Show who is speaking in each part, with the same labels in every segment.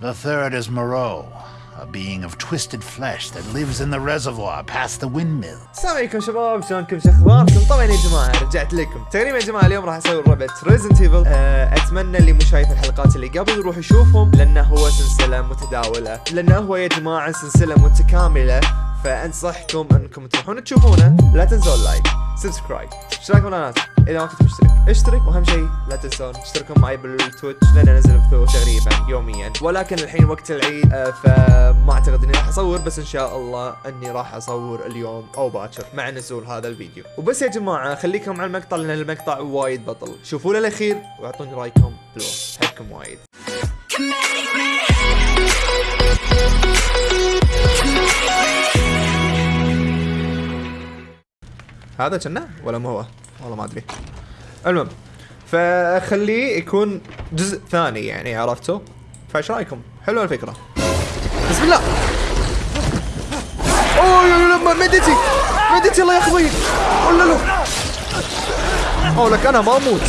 Speaker 1: The third is Moreau, a being of twisted flesh that lives in the reservoir past the windmill.
Speaker 2: السلام عليكم شباب شلونكم شو اخباركم طبعا يا جماعة رجعت لكم. تقريبا يا جماعة اليوم راح أسوي لعبه Resident Evil أتمنى اللي مو شايف الحلقات اللي قبل يروح يشوفهم لأنه هو سلسلة متداولة. لأنه هو يا جماعة سلسلة متكاملة. فأنصحكم أنكم تروحون تشوفونه. لا تنسون ال like subscribe اشتراك بالقناه إذا ما كنت مشترك. اشترك وأهم شيء لا تنسون اشتركوا معي بال Twitch لأن أنزل بثوث تقريبا يوميا. ولكن الحين وقت العيد آه، فما أعتقد إني راح أصور بس إن شاء الله إني راح أصور اليوم أو باكر مع نزول هذا الفيديو. وبس يا جماعة خليكم على المقطع لأن المقطع وايد بطل. شوفوا للأخير وأعطوني رأيكم بالوصف. احبكم وايد. هذا كنا ولا مو هو؟ والله ما أدري. المهم فخليه يكون جزء ثاني يعني عرفتوا؟ فايش رأيكم؟ حلوة الفكرة. بسم الله! أوه لا مدتي مدتي الله ياخذ ولا لا أوه لك أنا ما أموت.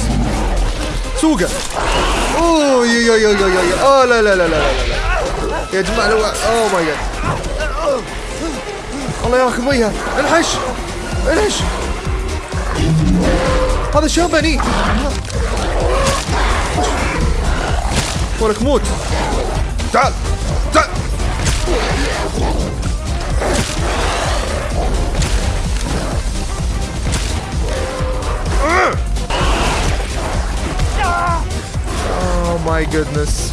Speaker 2: سوقه. أوه يا يا يا يا يا أوه لا لا لا لا لا يا جماعة لو أوه ماي جاد الله ياخذ ويها انحش انحش هذا شابني ولك موت تعال تعال Oh my goodness.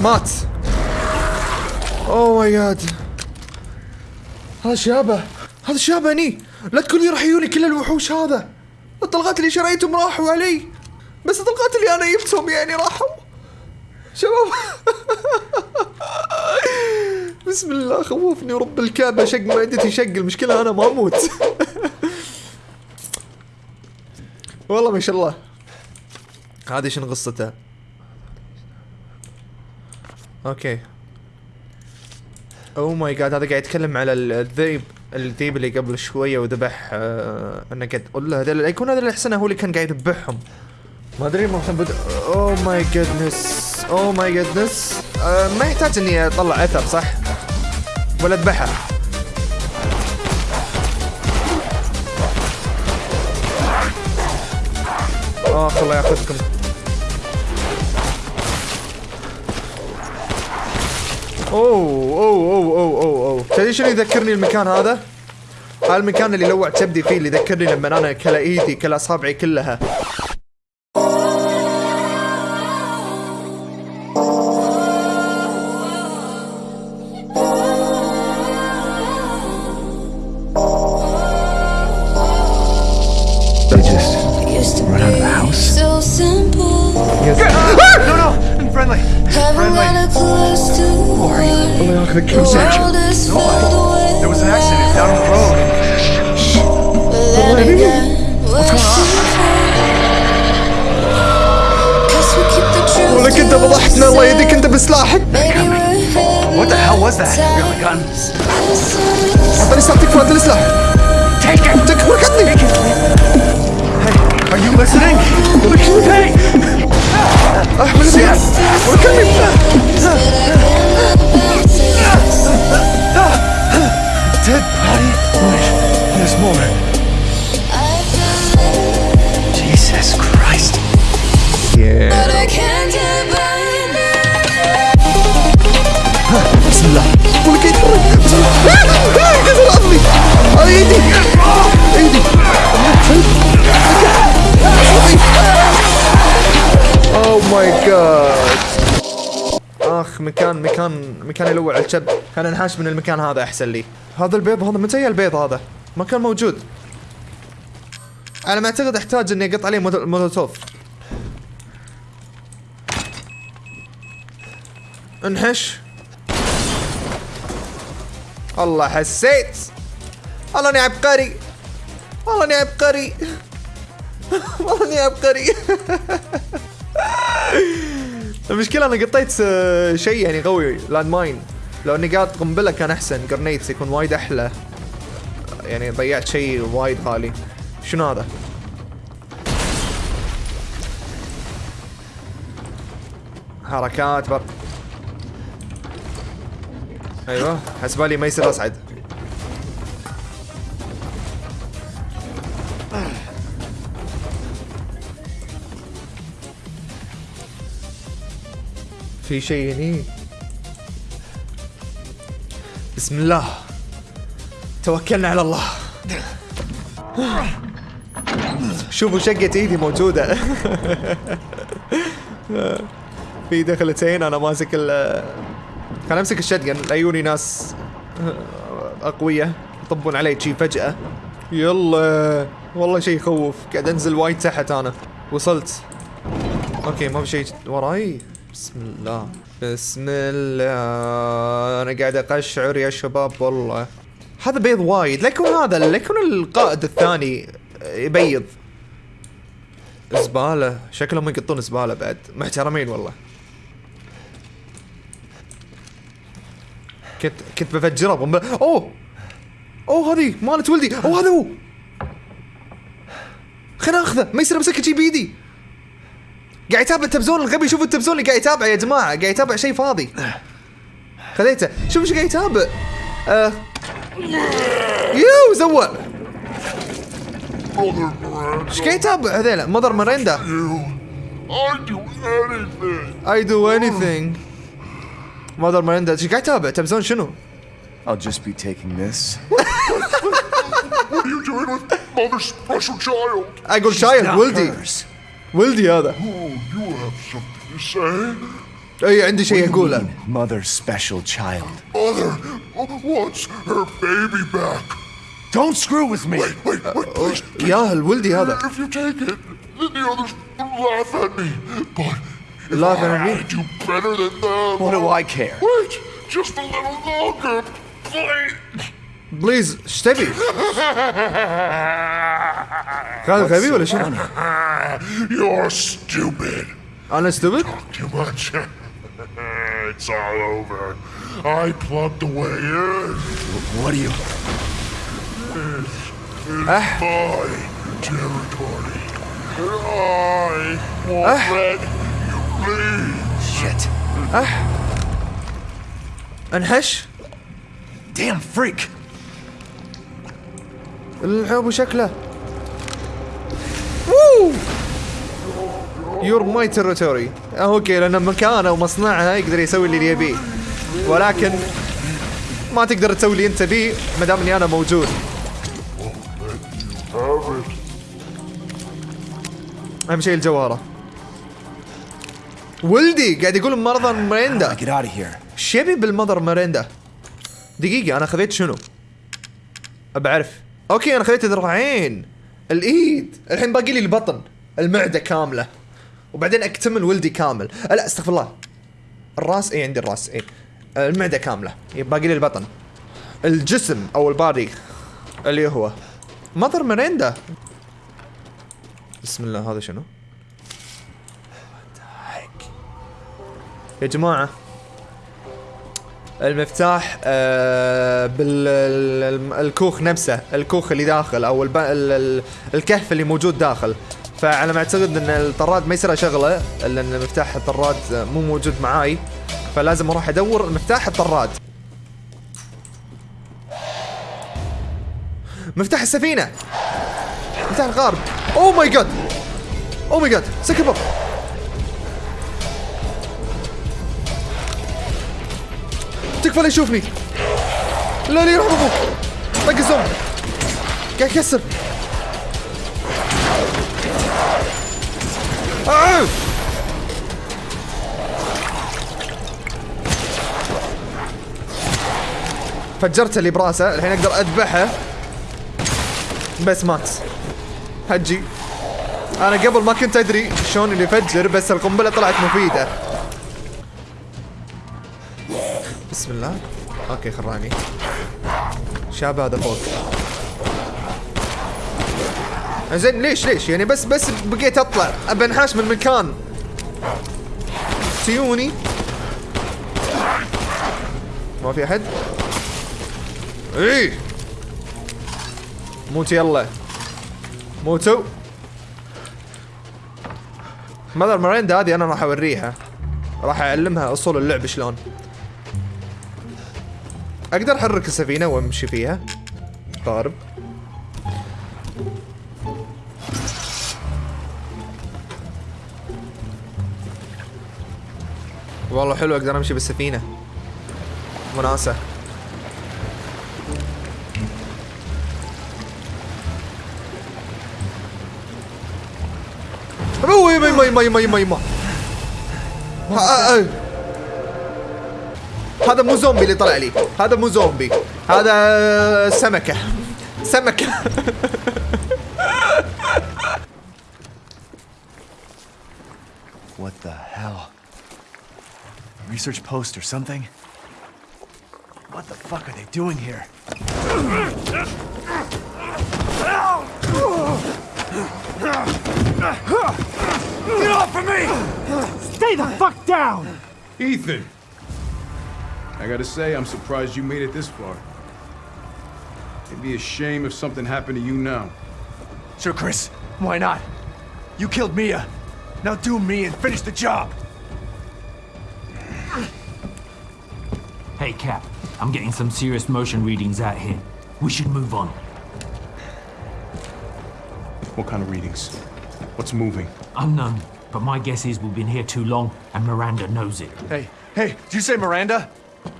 Speaker 2: مات اوه ماي جاد هذا شابه هذا شابه هني لا تقول لي راح يجوني كل الوحوش هذا. الطلقات اللي شريتهم راحوا علي. بس الطلقات اللي أنا جبتهم يعني راحوا. شباب. بسم الله خوفني ورب الكعبة. شق معدتي شق المشكلة أنا ما أموت. والله ما شاء الله. هذه شنو قصته؟ okay. oh my God هذا قاعد يتكلم على الذئب. الذيب اللي قبل شوية وذبح آه إنه قاعد أقول له هذول يكون هذا الاحسن هو اللي كان قاعد يذبحهم. ما أدري ما بد oh my goodness oh my goodness ما يحتاج إني أطلع أثر صح؟ ولا أذبحه. اخ الله ياخذكم. أوه أوه أوه أوه أوه تدري شنو يذكرني المكان هذا؟ هذا المكان اللي لوع كبدي فيه اللي يذكرني لما أنا كلا ايدي كلا اصابعي كلها
Speaker 3: Haven't got a clue to what
Speaker 2: الله ياخذك
Speaker 3: the world is filled with.
Speaker 1: There was an accident down the road.
Speaker 3: But then again, what's going on? Guess we keep the truth
Speaker 2: ولك انت
Speaker 3: to
Speaker 2: فضحتنا الله
Speaker 3: ourselves.
Speaker 2: يهديك انت بسلاحك
Speaker 3: Maybe we're
Speaker 1: What the hell was that? You got a gun?
Speaker 2: اعطاني سلاح تكفى انت السلاح
Speaker 1: Take it!
Speaker 2: تكفى ركضني
Speaker 1: Are you listening? Hey!
Speaker 2: Shit! We're coming back!
Speaker 1: Dead body? There's more. Jesus Christ.
Speaker 2: Yeah. مكان مكان مكان يلوع الشب كان انحاش من المكان هذا أحسن لي. هذا البيض هذا متى البيض هذا؟ ما كان موجود. على ما أعتقد أحتاج إني أقط عليه مول- مولوتوف. انحش. والله حسيت. والله إني عبقري. والله إني عبقري. والله إني عبقري. المشكلة أنا قطيت آه، شيء يعني قوي land mine لو إني قاعد قنبلة كان أحسن grenades يكون وايد أحلى. يعني ضيعت شيء وايد غالي شنو هذا؟ حركات بر أيوه حسبالي ما يصير اصعد في شيء هني. بسم الله. توكلنا على الله. شوفوا شقة إيدي موجودة. في دخلتين أنا ماسك ال كان أمسك الشتقن لعيوني ناس اقوياء يطبون علي شي فجأة. يلا. والله شيء يخوف. قاعد أنزل وايد تحت أنا. وصلت. okay ما في شيء وراي. بسم الله. بسم الله. أنا قاعد أقشعر يا شباب والله. هذا بيض وايد. لا يكون هذا لا يكون القائد الثاني يبيض زبالة. شكلهم يقطون زبالة بعد. محترمين والله. كنت كنت بفجرها bomb أوه! أوه هذه مالت ولدي. أوه هذا هو. خلينا اخذه ما يصير أمسكه شي بايدي قاعد يتابع التلفزيون الغبي شوفوا التلفزيون اللي قاعد يتابع يا جماعة قاعد يتابع شيء فاضي خذيته شوف إيش قاعد يتابع آه. يو زوق إيش قاعد يتابع هذيلا مدر مريندا
Speaker 4: I'd do anything.
Speaker 2: I do anything مدر مريندا إيش قاعد يتابع تلفزيون شنو؟
Speaker 5: I'll just be taking this.
Speaker 4: What are you doing with Mother's special child?
Speaker 2: أقول شايل
Speaker 5: Not
Speaker 2: ولدي
Speaker 5: hers.
Speaker 2: ولدي هذا
Speaker 4: Oh, you have something to say?
Speaker 2: اي عندي شيء اقوله
Speaker 5: Mother's special child.
Speaker 4: Mother wants her baby back.
Speaker 5: Don't screw with me.
Speaker 4: Wait, wait, wait, please.
Speaker 2: ياهل ولدي هذا
Speaker 4: If you take it, then the others will laugh at me. But if
Speaker 2: Laugh at me?
Speaker 4: I do better than them.
Speaker 5: What do I care?
Speaker 4: Wait, just a little longer, please.
Speaker 2: بليز ايش تبي؟ كان غبي ولا شنو؟
Speaker 4: You're stupid.
Speaker 2: انا استبد؟
Speaker 4: Too much. it's all over. I plugged the way in.
Speaker 5: What do you?
Speaker 4: It's my territory. And I won't let you leave.
Speaker 5: Shit.
Speaker 2: انحش
Speaker 5: Damn freak.
Speaker 2: الحب شكله. you're my territory okay لأن مكانه ومصنعها يقدر يسوي اللي يبيه. ولكن ما تقدر تسوي اللي أنت بيه ما دام إني أنا موجود. أهم شيء الجوهره ولدي قاعد يقول مرضى مريندا يبي بالمذر مريندا دقيقة أنا خذيت شنو؟ بعرف أوكي أنا خذيت الذراعين الإيد. الحين باقي لي البطن. المعدة كاملة. وبعدين أكتمل ولدي كامل. أه لا أستغفر الله. الراس اي عندي الراس اي المعدة كاملة. يبقى باقي لي البطن. الجسم أو البادي. اللي هو. مذر مريندا بسم الله هذا شنو؟ يا جماعة. المفتاح آه بالكوخ نفسه الكوخ اللي داخل أو. الكهف اللي موجود داخل. فعلى ما أعتقد إن الطراد ما يصير اشغله لأن مفتاح الطراد مو موجود معاي. فلازم أروح أدور مفتاح الطراد. مفتاح السفينة. مفتاح القارب oh my God oh my God سكبر تكفى لا يشوفني. لا لا يرحم أبوك. طق ال zoom. قاعد يكسر! فجرت اللي براسه. الحين أقدر أذبحه. بس مات هجي. أنا قبل ما كنت أدري شلون اللي يفجر بس القنبلة طلعت مفيدة. بسم الله. أوكي خراني. شاب هذا فوق. زين ليش ليش؟ يعني بس بس بقيت أطلع. ابى انحاش من مكان. سيوني ما في أحد؟ إيه. موت يلا. موتوا ماذر مريندا هذه أنا راح أوريها. راح أعلمها أصول اللعب شلون. أقدر أحرك السفينة وأمشي فيها. قارب والله حلو أقدر أمشي بالسفينة. وناسه يما يما يما يما ها- آه. هذا مو زومبي اللي طلع لي هذا مو زومبي هذا سمكة سمكة
Speaker 5: What the hell? Research post or something? What the fuck are they doing here? Get off of me!
Speaker 6: Stay the fuck down!
Speaker 7: Ethan! I gotta say, I'm surprised you made it this far. It'd be a shame if something happened to you now.
Speaker 5: Sure, Chris. Why not? You killed Mia. Now do me and finish the job.
Speaker 6: Hey, Cap. I'm getting some serious motion readings out here. We should move on.
Speaker 7: What kind of readings? What's moving?
Speaker 6: Unknown, but my guess is we've been here too long, and Miranda knows it.
Speaker 5: Hey, hey, did you say Miranda?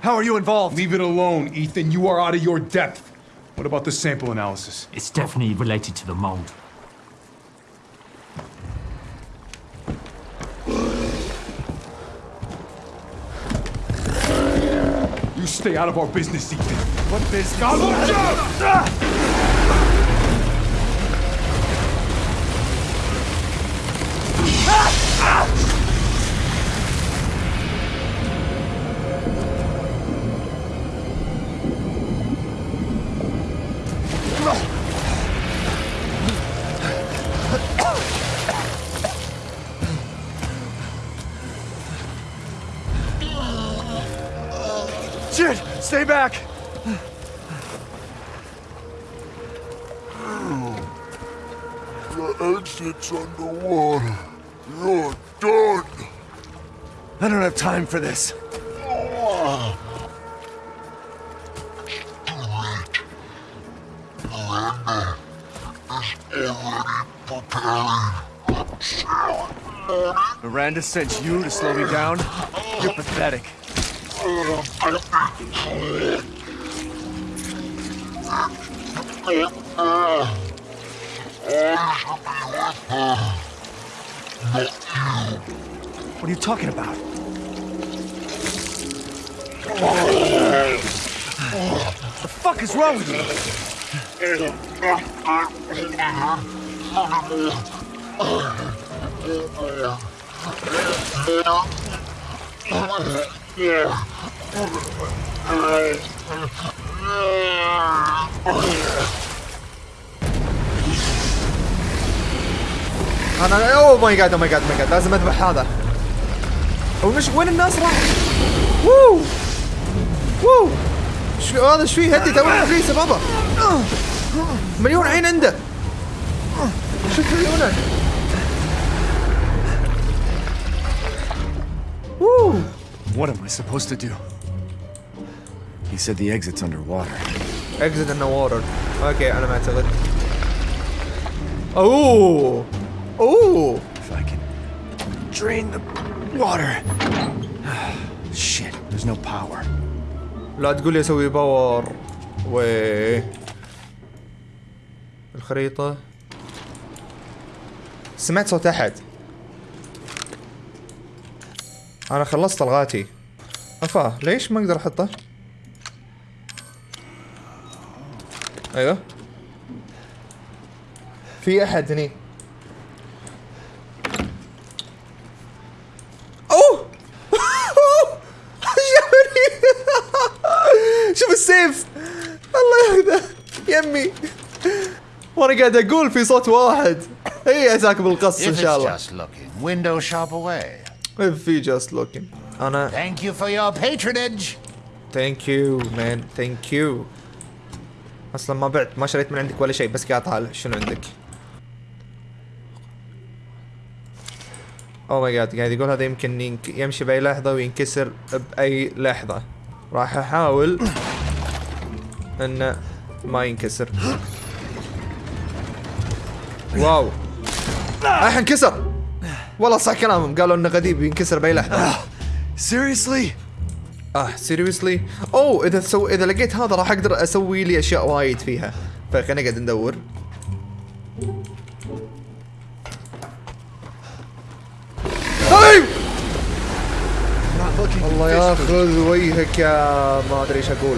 Speaker 5: How are you involved?
Speaker 7: Leave it alone, Ethan. You are out of your depth. What about the sample analysis?
Speaker 6: It's definitely related to the mold.
Speaker 7: You stay out of our business, Ethan.
Speaker 5: What business? Shit! Stay back!
Speaker 4: The exit's underwater. You're done.
Speaker 5: I don't have time for this. Miranda sent you to slow me down? You're pathetic. What are you talking about? the fuck is wrong with you?
Speaker 2: أنا أوه ماي جاد ماي جاد ماي جاد لازم أذبح هذا. هو مش وين الناس راح؟ ووو! ووو! شو هذا إيش فيه هدي تو رخيصه بابا؟ مليون عين عنده. شوف عيونه ووو!
Speaker 5: What am I supposed to do? He said the exit's underwater.
Speaker 2: اكزت النوارر اوكي انا ما اعتقد اوه اوه
Speaker 5: If I can drain the water. Shit, there's no power.
Speaker 2: لا تقول لي اسوي باور و الخريطة سمعت صوت احد أنا خلصت الغاتي. أفا ليش ما أقدر أحطه؟ أيوه. في أحد هني. أوه! شوف السيف. الله ياخذه يمي. وأنا قاعد أقول في صوت واحد. هي عساك بالقص
Speaker 1: إن
Speaker 2: شاء
Speaker 1: it's
Speaker 2: الله
Speaker 1: just looking,
Speaker 2: أنا
Speaker 1: Thank you for your patronage.
Speaker 2: thank you man thank you أصلا ما بعت ما شريت من عندك ولا شيء بس قاعد طالع شنو عندك. oh my God قاعد يقول هذا يمكن يمشي بأي لحظة وينكسر بأي لحظة. راح أحاول انه ما ينكسر. wow. الحين انكسر والله صح كلامهم. قالوا إنه قديم ينكسر بأي لحظة.
Speaker 5: Seriously?
Speaker 2: آه seriously أوه إذا so إذا لقيت هذا راح أقدر أسوي لي أشياء وايد فيها. فخلينا قاعد ندور. الله ياخذ وجهك يا ما أدري إيش أقول.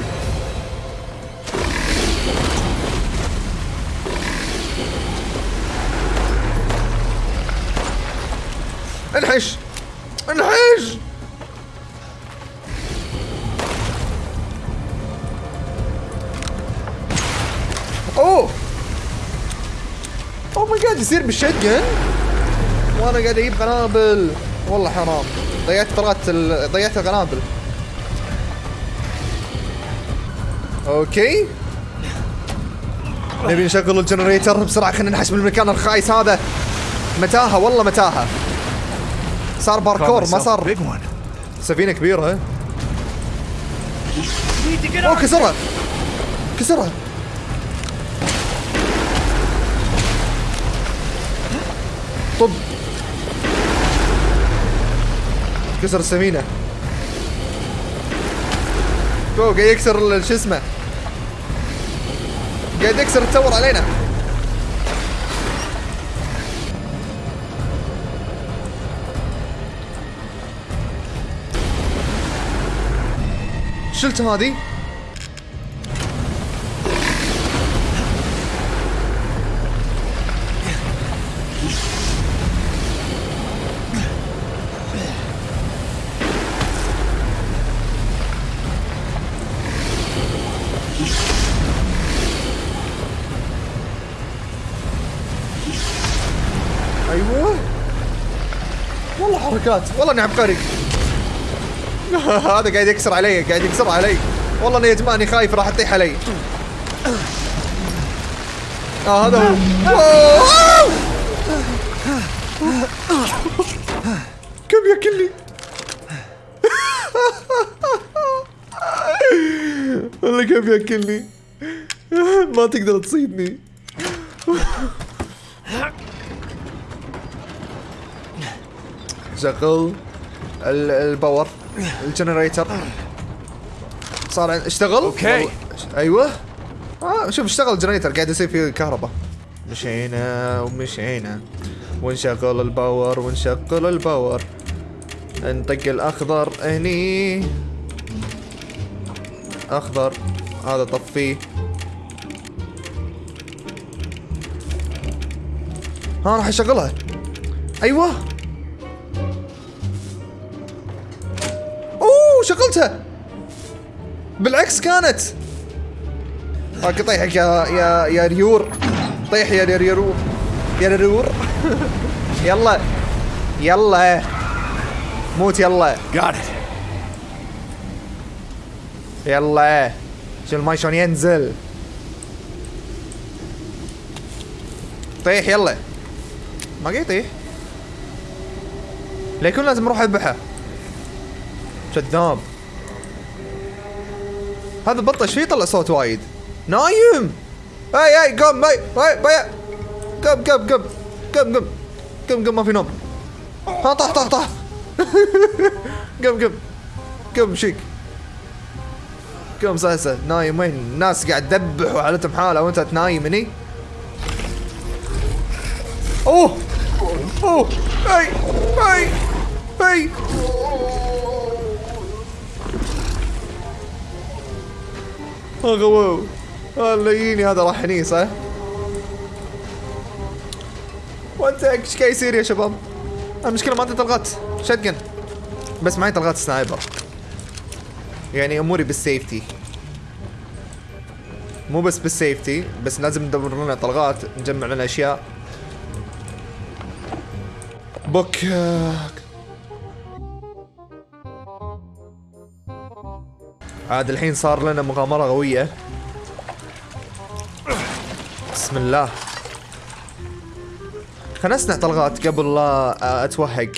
Speaker 2: انحش! انحش! أوه! أوه ماي جاد يصير بالشتجن وأنا قاعد أجيب قنابل والله حرام. ضيعت طلعت ال... ضيعت القنابل أوكي. نبي نشغل ال generator بسرعة خلينا ننحش من المكان الخايس هذا. متاهة والله متاهة. صار باركور ما صار. سفينة كبيرة أوه كسرها. كسرها. طب. كسر السفينه أوه قاعد يكسر ال- شو اسمه. قاعد يكسر التور علينا. شلت هذه؟ أيوه. والله حركات. والله إني عبقري. هذا قاعد يكسر علي قاعد يكسر علي. والله اني يا جماعة اني خايف راح تطيح علي. آه هذا هو! كم ياكلني والله كم ياكلني ما تقدر تصيدني. شغل ال- ال power. ال generator. صار
Speaker 5: اشتغل؟
Speaker 2: أوكي. أيوه. آه شوف اشتغل ال generator قاعد يصير فيه كهرباء. مشينا ومشينا. ونشغل ال power ونشغل ال power. نطق الأخضر هني. أخضر هذا طفيه ها راح أشغلها. أيوه. شغلتها. بالعكس كانت. هاك طيحك يا يا يا ريور. طيح يا ريور يا ريور. يلا يلا. موت يلا. يلا. شو الماي شلون ينزل. طيح يلا. ما قاعد يطيح ليكون لازم أروح اذبحه كذاب هذا بطة فيه يطلع صوت وايد؟ نايم! اي اي قم اي اي بيا قم قم قم قم قم. قم قم ما في نوم. ها طح طح طح قم قم. قم شيك. قم سهسه نايم وين؟ الناس قاعد تذبح وحالتهم حاله وانت تنايم هني. أوه! أوه! اي اي اي اغوو اللييني هذا راح هني صح؟ وأنت إيش قاعد يصير يا شباب؟ المشكلة ما عندي طلقات shotgun بس معي طلقات sniper يعني أموري بال safety. مو بس بال safety بس لازم ندور لنا طلقات نجمع لنا أشياء. بوك. عاد الحين صار لنا مغامرة قوية. بسم الله. خلنا نصنع طلقات قبل لا أتوهق.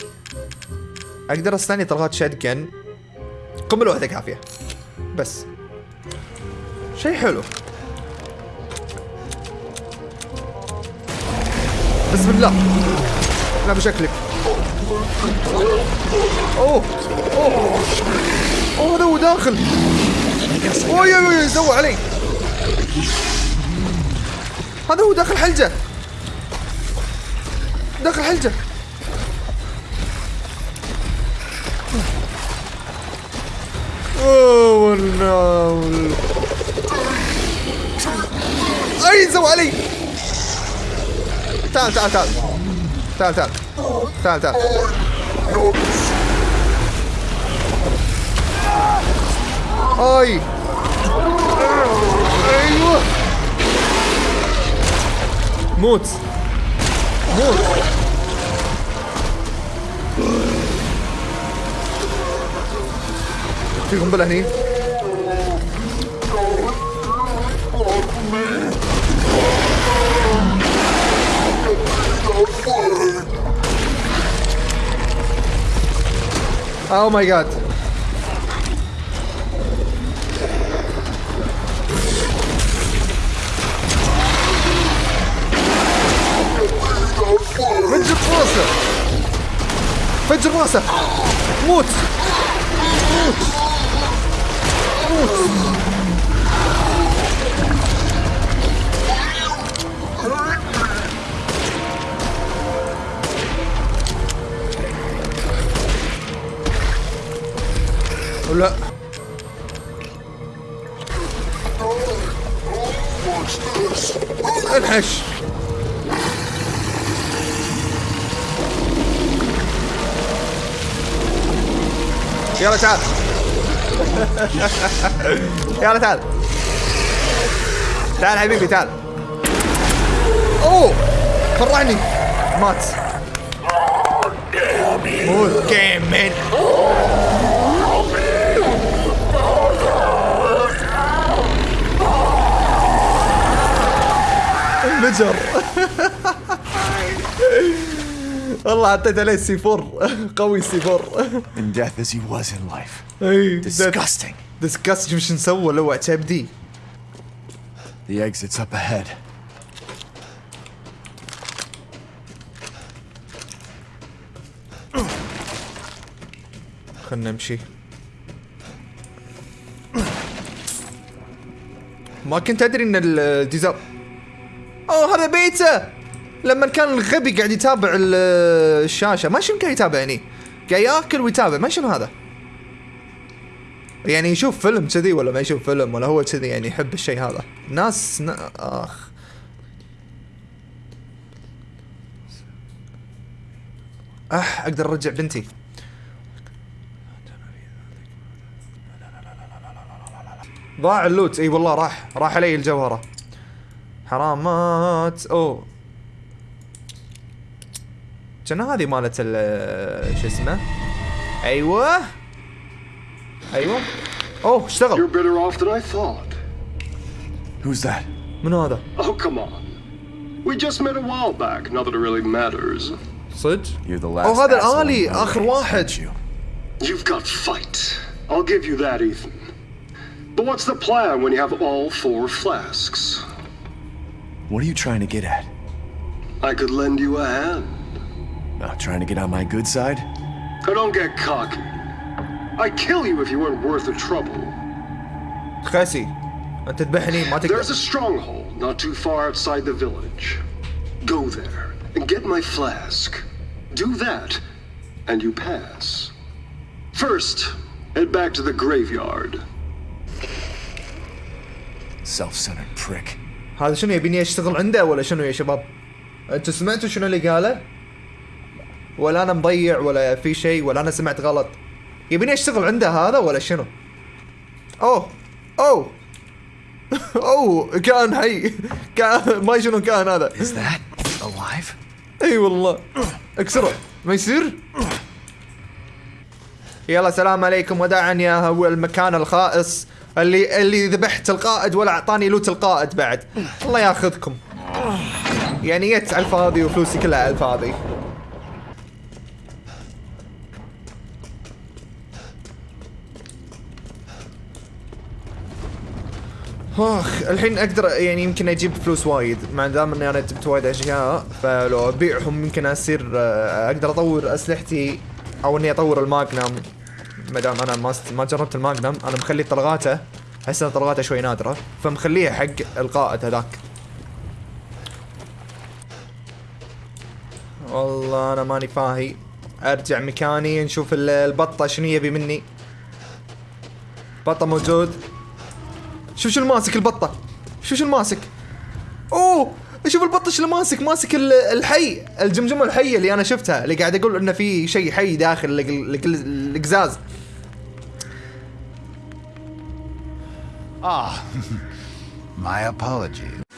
Speaker 2: أقدر أستني طلقات شاتجن قنبله واحدة كافية. بس. شيء حلو. بسم الله. لا بشكلك. أوه. أوه. هذا هو داخل. اوه يا يا سوى علي. هذا هو داخل حلجة. داخل حلجة. أوه نو أي علي. تعال تعال تعال. تعال تعال. تعال تعال. اي أيوه موت موت في قنبله هني Oh my god. راسه. فجر راسه. موت موت. موت. لا. انحش. يلا تعال. يلا تعال. تعال حبيبي تعال. أوه فرعني مات. موت جيمين انفجر. والله حطيت عليه سي 4 قوي سي 4
Speaker 5: In death as he was in life.
Speaker 2: إي
Speaker 5: Disgusting.
Speaker 2: شوف شو نسوى لو اعتبدي
Speaker 5: The exit's up ahead.
Speaker 2: خلنا نمشي ما كنت أدري إن الديزاين أوه هذا بيته لما كان الغبي قاعد يتابع ال- الشاشة ما شنو قاعد يتابعني قاعد ياكل ويتابع ما شنو هذا؟ يعني يشوف فيلم كذي ولا ما يشوف فيلم ولا هو كذي يعني يحب الشيء هذا؟ ناس ن... آخ. أح أقدر أرجع بنتي. ضاع اللوت. إي والله راح راح علي الجوهرة. حرامات. أوه. كان هذه مالت ال- شو اسمه ايوه ايوه اوه
Speaker 8: You're
Speaker 2: اشتغل
Speaker 8: better off than I thought.
Speaker 5: Who's that?
Speaker 2: من هذا
Speaker 8: Oh, come on. We just met a while back, not that it really matters.
Speaker 2: صدق
Speaker 5: You're the last.
Speaker 2: اوه هذا
Speaker 5: asshole
Speaker 2: الالي
Speaker 5: in the
Speaker 2: اخر
Speaker 5: ring,
Speaker 2: واحد
Speaker 5: aren't you?
Speaker 8: You've got fight. I'll give you that, Ethan. But what's the plan when you have all four flasks?
Speaker 5: What are you trying to get at?
Speaker 8: I could lend you a hand.
Speaker 5: Uh, trying to get on my good side?
Speaker 8: Now don't get cocky. I'd kill you if you weren't worth the trouble.
Speaker 2: خاسي انت تذبحني ما
Speaker 8: There's
Speaker 2: تقدر
Speaker 8: a stronghold not too far outside the village. Go there and get my flask. Do that, and you pass. First, head back to the graveyard.
Speaker 5: Self-centered prick.
Speaker 2: هذا شنو يبيني اشتغل عنده ولا شنو يا شباب انتوا سمعتوا شنو اللي قاله ولا أنا مضيع ولا في شيء ولا أنا سمعت غلط. يبيني اشتغل عنده هذا ولا شنو؟ أوه أوه أوه كان حي كان ما شنو كان هذا.
Speaker 5: Is that alive?
Speaker 2: إي والله. اكسره ما يصير؟ يلا سلام عليكم. وداعا يا هو المكان الخائس. اللي اللي ذبحت القائد ولا أعطاني لوت القائد بعد. الله ياخذكم. يعني جت على الفاضي وفلوسي كلها على الفاضي آخ الحين أقدر يعني يمكن أجيب فلوس وايد. ما دام إني أنا جبت وايد أشياء فلو أبيعهم يمكن أصير آه، أقدر أطور أسلحتي أو إني أطور الماجنم. ما دام أنا ما ما جربت الماجنم أنا مخلي طلقاته. ان طلقاته شوي نادرة فمخليها حق القائد هذاك. والله أنا ماني فاهي. أرجع مكاني نشوف ال- البطة شنو يبي مني. بطة موجود. شوف شو الماسك البطة. شوف شو الماسك أوه! شوف البطة شو ماسك. ماسك ال- الحي الجمجمة الحية اللي أنا شفتها اللي قاعد أقول إنه في شيء حي داخل ال- ال- القزاز
Speaker 1: Ah, my apologies.